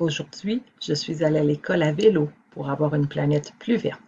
Aujourd'hui, je suis allé à l'école à vélo pour avoir une planète plus verte.